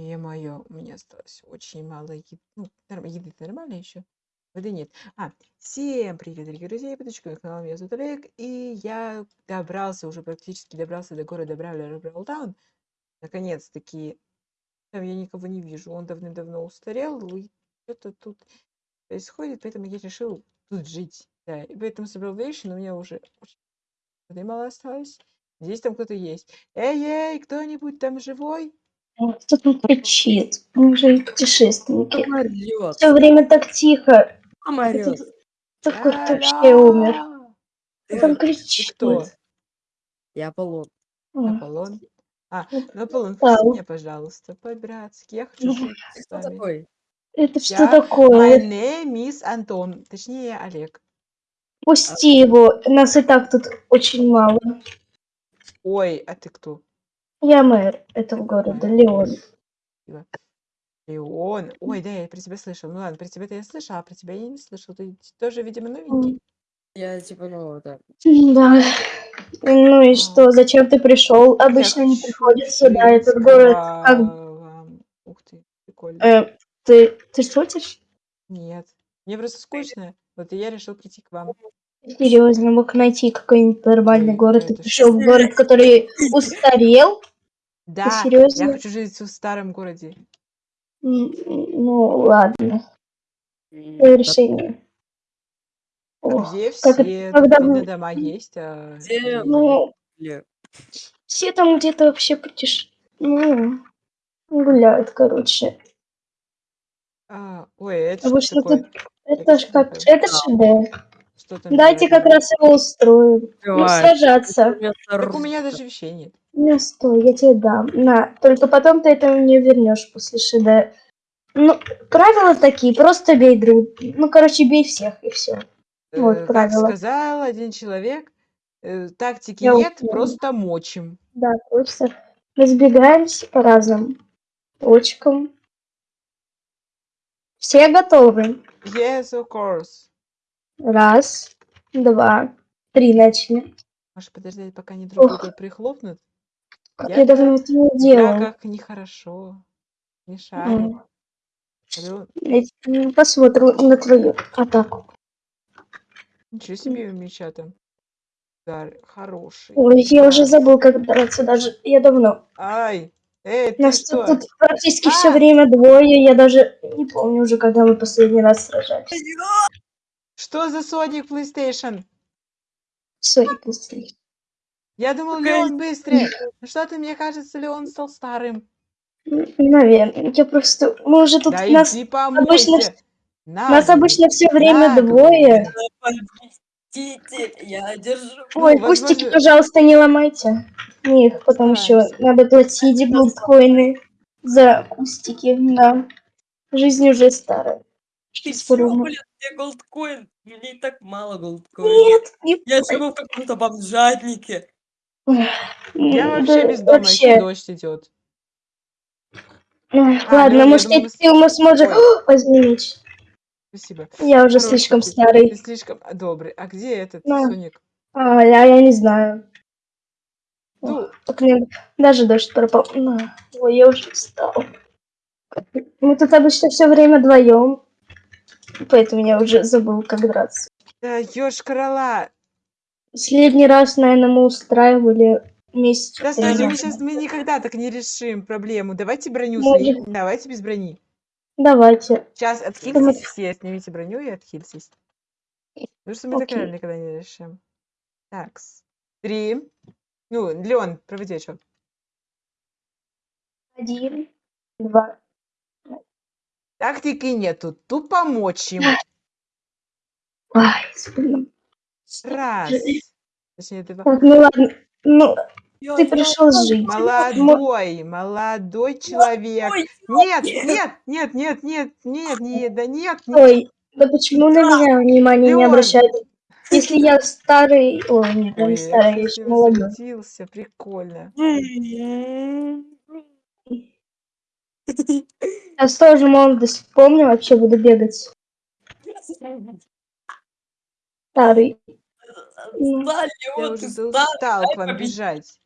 Е-мое, у меня осталось очень мало еды. Ну, еды-то нормально еще? Воды нет. А, всем привет, дорогие друзья, подписчики канала, меня зовут Олег, и я добрался, уже практически добрался до города Бравлер Бравлтаун. Наконец-таки, там я никого не вижу, он давным-давно устарел, и что-то тут происходит, поэтому я решил тут жить. Да, и поэтому собрал вещи, но у меня уже очень мало осталось. Здесь там кто-то есть. Эй-эй, кто-нибудь там живой? Кто там кричит? Мы же путешественники. Все время так тихо. Помрет. Такой кто вообще умер. Кто там кричит? кто? Я Аполлон. Аполлон? А, ну Аполлон, меня, пожалуйста, по-братски. Я хочу жить кто такой? Это что Я- My такое? name is Антон. Точнее, Олег. Пусти его. Нас и так тут очень мало. Ой, а ты кто? Я мэр этого города, Леон. Леон. Ой, да, я про тебя слышал. Ну ладно, про тебя-то я слышал, а про тебя я не слышал. Ты тоже, видимо, новенький. Я типа, ну, да. Да. Ну и что, зачем ты пришел? Обычно не хочу приходят сюда, этот город. Как... Ух ты, прикольно. э, ты, ты шутишь? Нет, мне просто скучно. Вот и я решил прийти к вам. Серьезно, мог найти какой-нибудь нормальный город. Ты пришел в город, который устарел? Да, я серьезно? хочу жить в старом городе. Ну, ладно. Твое решение. Ох, где как это- все? когда дома есть, а Где. Ну, все там где-то вообще путеш... Ну, гуляют, короче. А, ой, это вы что что такое? тут... Это ж что как... такое? Это ШД. Что там Дайте делать как раз его устроим. Ну, Давай. сражаться. Вместо Так у меня даже вещей нет. Ну, стой, я тебе дам. На, только потом ты это мне вернешь после ШД. Ну, правила такие, просто бей друг. Ну, короче, бей всех, и все. Вот Э, правила. сказал один человек, э, тактики Я нет, уверена. просто мочим. Да, просто разбегаемся по разным точкам. Все готовы? Yes, of course. Раз, два, три начали. Может подождать, пока они друг друга прихлопнут? Как Я я давно это не делала. драках нехорошо. Не шарю. М, Алло, я теперь Посмотрю на твою атаку. Ничего себе у меча там. Удар хороший. Ой, я уже забыл, как драться даже. Я давно. Ай! Эй, ты Нас что? тут практически А! все время двое. Я даже не помню уже, когда мы последний раз сражались. Что за Sonic PlayStation? Сори, пустые. Я думал, Леон быстрее. Ну Что-то, мне кажется, Леон стал старым. Наверное. Я просто... Мы уже тут... Да нас, иди помойся. нас обычно все время наглый. двое. Я держу. Ну, Ой, кустики, возможно- пожалуйста, не ломайте. Их потом еще Стараемся. надо платить голдкоины за кустики. Да. Жизнь уже старая. Ты чё, подумал? блин, мне голдкоин? Мне и так мало голдкоин. Нет, не Я живу в каком-то бомжатнике. Я М, вообще да без дома, вообще. если дождь идет. Эх, А, Ладно, Лён, я может, думала, мы ты, с- ты мы сможем... Ой. Меч. Спасибо. Я уже Хороший слишком ты. старый. Ты слишком а, добрый. А где этот На. Соник? А, я, я не знаю. Ну, Так мне даже дождь пропал. На. Ой, я уже устал. Мы тут обычно все время вдвоем. Поэтому я уже забыл, как драться. да ёж корола. Последний раз, наверное, мы устраивали месяц. Да слушай, мы сейчас мы никогда так не решим проблему. Давайте броню Может. снимем. Давайте без брони. Давайте. Сейчас отхильтесь все, снимите броню и отхильтесь. Потому что мы так Окей. никогда не решим. Так, три. Ну, Леон, проводи отчет. Один, два. Тактики нету, тупо мочим. Ай, блин. Раз. Точнее, два. Так, ну ладно. Ну, ты пришел жить. Молодой, молодой человек. Нет, нет. нет, нет, нет, нет, нет, да нет, нет. Ой, да почему на меня внимание не обращают? Если я старый... Ой, нет, я не старый, я еще молодой. прикольно. Сейчас тоже молодость помню, вообще буду бегать. Старый. Ну, Да, Я Леон, уже ты стар, устал к вам бежать.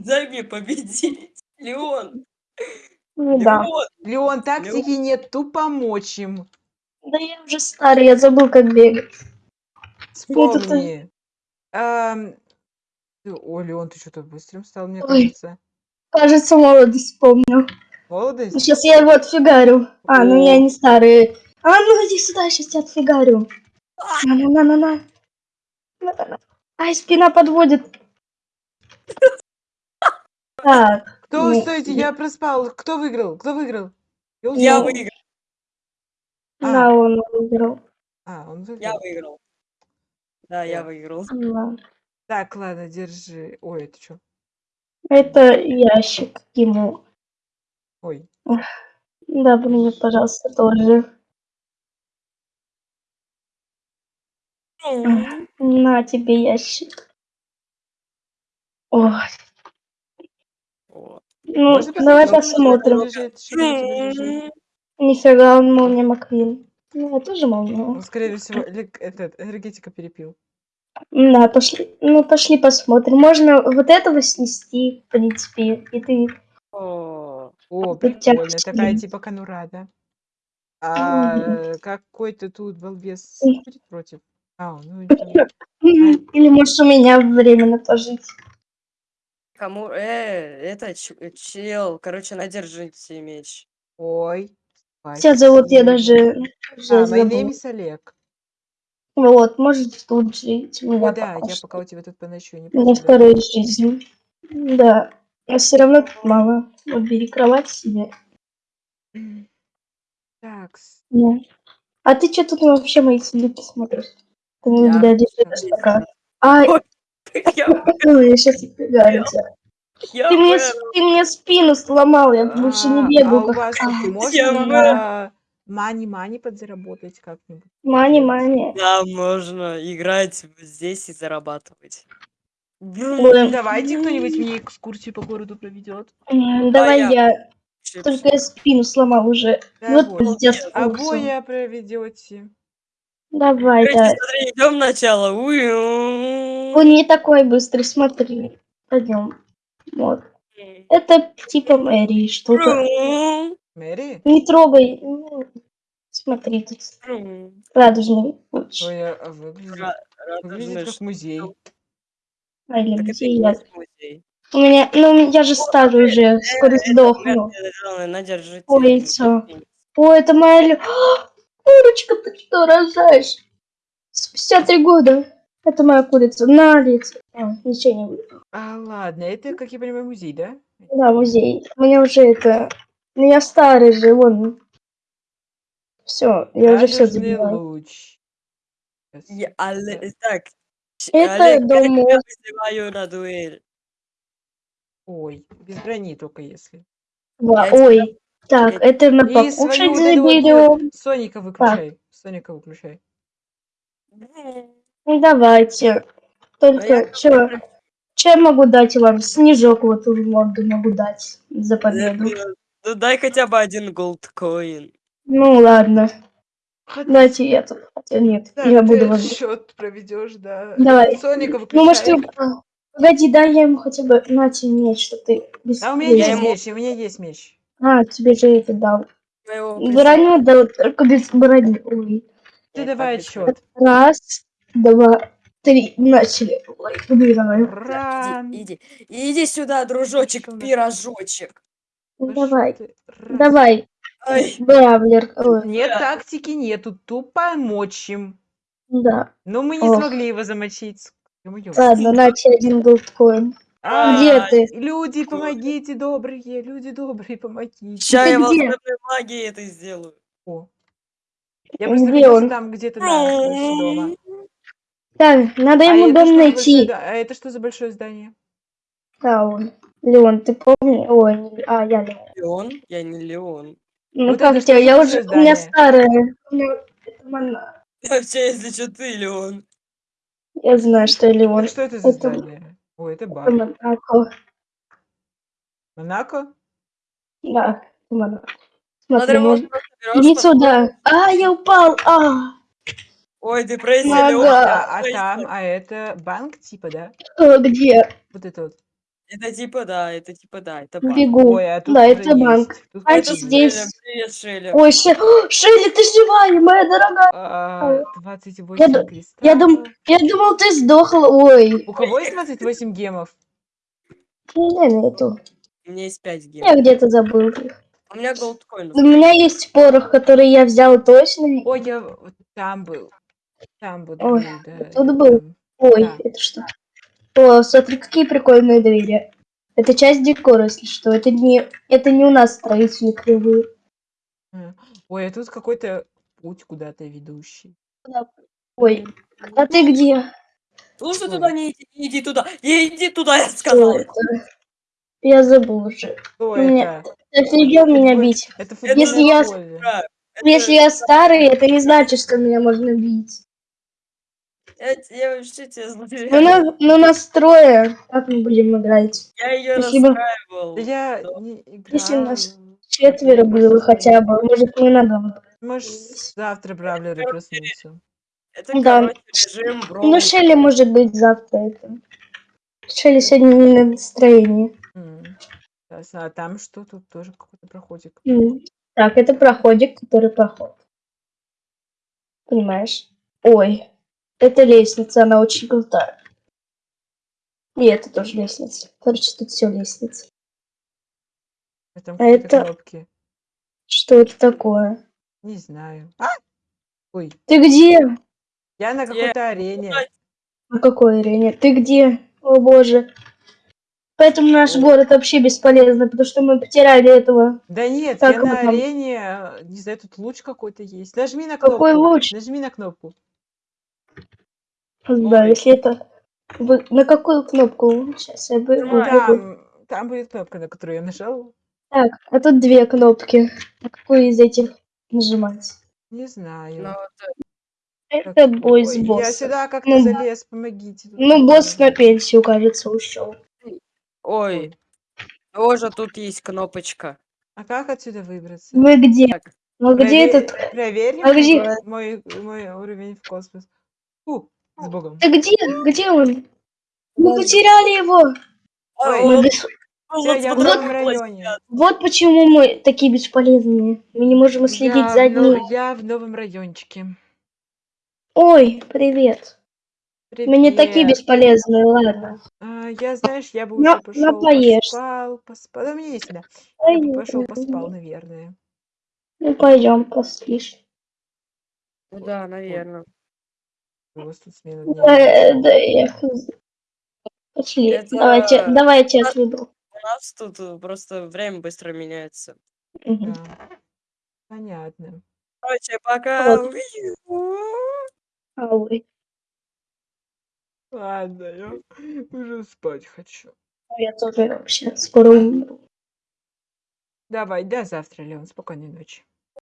дай мне победить. Леон, Ну да. Леон, Леон, тактики нет, тупо помочь им. Да я уже старый, я забыл, как бегать. Вспомни. Ты- О, Леон, ты что-то быстрым стал, мне Ой. кажется. Кажется, молодость вспомнил. Молодость? Сейчас я его отфигарю. А, ну я не старый. А, ну иди сюда, сейчас тебя отфигарю. На-на-на-на-на. На-на-на. Ай, спина подводит. Так, Кто, Ну, стойте, я- я проспал. Кто выиграл? Кто выиграл? я узнал. выиграл, А. да, он выиграл. А, он я выиграл. выиграл. Да, я выиграл. Да. Так, ладно, держи. Ой, это что? Это ящик ему. Ой. Да, мне, пожалуйста, тоже. На тебе ящик. Ой, Вот. ну, Можно давай посмотреть, что у тебя посмотрим. лежит? Что там у тебя лежит? Нифига, он молния Маквин. Ну, я тоже молния. Он, скорее всего, этот, энергетика перепил. Да, пошли. Ну, пошли посмотрим. Можно вот этого снести, в принципе, и ты... О, прикольно. Такая типа конура, да? А какой-то тут балбес М. будет против? А, ну это... Или можешь у меня временно пожить. Кому? Э, это ч- чел. Короче, надержите меч. Ой. Тебя зовут я спасибо. даже уже А, my забыла. name is Олег. Вот, можешь тут жить. У меня Ой, да, пока я что. пока у тебя тут поночую, не У меня представляю. вторая жизнь. Да. Но все равно тут мало. Вот бери кровать себе. Так, Да. А ты что тут вообще мои следы смотришь? Ты не Я здесь. такая. Ай, Ой, Я, я сейчас тебя. я Ты мне, ты мне спину сломал, я больше не А, бегаю. а у вас А, можно Я мани-мани подзаработать как-нибудь? Мани, Нет. мани. Да, можно играть здесь и зарабатывать. Давайте кто-нибудь мне экскурсию по городу проведет. м, Давай я. Только я спину сломал уже. Да, вот вот. пиздец. Молодец. А курсом. боя проведете. Давай, Короче, да. смотри, идем начало. Он не такой быстрый, смотри. Пойдем. Вот. Это типа Мэри, что-то. Мэри? Не трогай. Ну, Смотри, тут радужный. Ой, а выглядит, выглядит как музей. А, или Так это и есть музей. У меня, ну, я же старый уже, скоро сдохну. Надержите. Ой, яйцо. О, это моя... лю- Курочка, ты что, рожаешь? Спустя три года. Это моя курица. На лицо. А, ничего не будет. А, ладно, это, как я понимаю, музей, да? Да, музей. У меня уже это... Ну, я старый же, вон. Все, я уже все забиваю. луч. Я- Але- Так. Это Олег, как дом я вызываю на дуэль? Ой, без брони только если. Да, Я тебя- ой. Так, я- это на покушать заберем. ой, Соника выключай. Соника выключай. Ну, давайте. Только, А я- что, что я могу дать вам? Снежок вот в морду могу дать за победу. Ну дай хотя бы один голдкоин. Ну, ладно. Дайте я тут. Хотя нет, Так, я ты буду вам... счет проведешь, да. Давай. Соника Ну, может, выключай. ты... а, Погоди, дай я ему хотя бы... На тебе меч, что ты... без- А у меня есть меч, у меня есть меч. А, тебе же это дал. Броню дал, только без брони. Ой. Ты Я давай отчет. Раз, два, три. Начали. Ой, убиваю. Ран. Иди, иди, иди сюда, дружочек, пирожочек. Да Давай, давай. Бравлер. Нет тактики, нету. Тупо мочь им. да. Но мы не Ох. смогли его замочить. Ладно, на тебе один голдкоин. А, Где ты? Люди, помогите, добрые, люди добрые, помогите. Ты я где? волшебной магией это сделаю. О. Я просто Где он? там где-то, дома. Так, надо А ему это, дом что за большое, найти. а это что за большое здание? Да, он. Леон, ты помнишь? Ой, не- а, я Леон. Леон? Я не Леон. Ну Вот как это что тебя? Я уже... У меня старая. У меня- это мона- Вообще, если что, ты Леон. Я знаю, что я Леон. Так что это за это- здание? Ой, это Это бар. Монако. Монако? Да, это Монако. Смотри, можно... берешь, Иди сюда. А, я упал. А, Ой, депрессия, Нога. А депрессия. там, а это банк типа, да? э, где? Вот это вот. Это типа да, это типа да, это банк. Бегу. Ой, а тут Да, это банк. есть. Тут А это есть. здесь. Шеля, привет, Шеля. Ой, Ше... Шелли, ты живая, моя дорогая. А, 28 Я ду- кристаллов. Я, дум... я думал, ты сдохла. Ой. У кого есть 28 гемов? Не нету. У меня есть 5 гем. Я где-то забыл их. У меня голдкоин. У меня есть порох, который я взял точно. Ой, я вот там был. Там вот Ой, был, да. тут я был. там. Ой, Да. это что? О, смотри, какие прикольные двери. Это часть декора, если что. Это не, это не у нас строители кривые. Ой, а тут какой-то путь куда-то ведущий. Ой, а ты где? Слушай, Ой. туда не иди, не иди туда, не иди туда, я Что сказал. это? Я забыл уже. Кто Мне- это? Офигел меня бить. Это Если я- Если я старый, это не значит, что меня можно бить. Я, я вообще тебя Ну, знаю. на, ну настроя. Как мы будем играть? Я ее. Да я не играл. Если нас Четверо было хотя бы. Может, не надо. Может, завтра Бравлеры проснутся. Это, Да. короче, режим бро. Ну, Шелли может быть завтра это. Шелли сегодня не на настроении. Ясно. А там что? Тут тоже какой-то проходик. М. Так, это проходик, который проход. Понимаешь? Ой, это лестница, она очень крутая. И это тоже лестница. Короче, тут все лестница. А там А это- кнопки. Что это такое? Не знаю. А! Ой, Ты где? я на какой-то арене. На какой арене? Ты где? О боже. Поэтому наш Ой. город вообще бесполезно, потому что мы потеряли этого. Да нет, Как я на там? арене, не знаю, тут луч какой-то есть. Нажми на кнопку. Какой луч? Нажми на кнопку. Да, Ой. если это... Вы... На какую кнопку? Сейчас я бы... Там, там будет кнопка, на которую я нажал. Так, а тут две кнопки. На какую из этих нажимать? Не знаю. Ну, Это Так, бой с ой, Я боссом. сюда как-то Ну, залез, помогите. Ну, босс на пенсию, кажется, ушел. Ой, тоже тут есть кнопочка. А как отсюда выбраться? Вы где? Так. Ну где Прове- этот? Проверь А где? мой, мой уровень в космос. Фу, с Богом. Ты где? Где он? Мы потеряли его. Ой, Мы вот- бес- Я, я в вот новом так районе. Вот почему мы такие бесполезные. Мы не можем следить Я за в но- ним. Я в новом райончике. Ой, привет. Мы не такие Привет. бесполезные, ладно. А, я, знаешь, я бы уже пошел, напоешься. поспал, поспал. Да мне не сюда. Я бы пошел, поспал, наверное. Ну пойдем, поспишь. Да, наверное. У вас тут смена дня. Да, да, я. Пошли. Это- Давайте, давай я тебя отведу. У нас тут э, просто время быстро меняется. Мгм. Да. Понятно. Короче, пока. Вот. Ой. Ладно, я уже спать хочу. Я тоже вообще скоро умру. Давай, до завтра, Леон. Спокойной ночи.